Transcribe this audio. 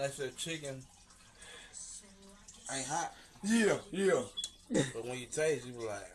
That's a chicken ain't hot. Yeah, yeah. But when you taste, you be like,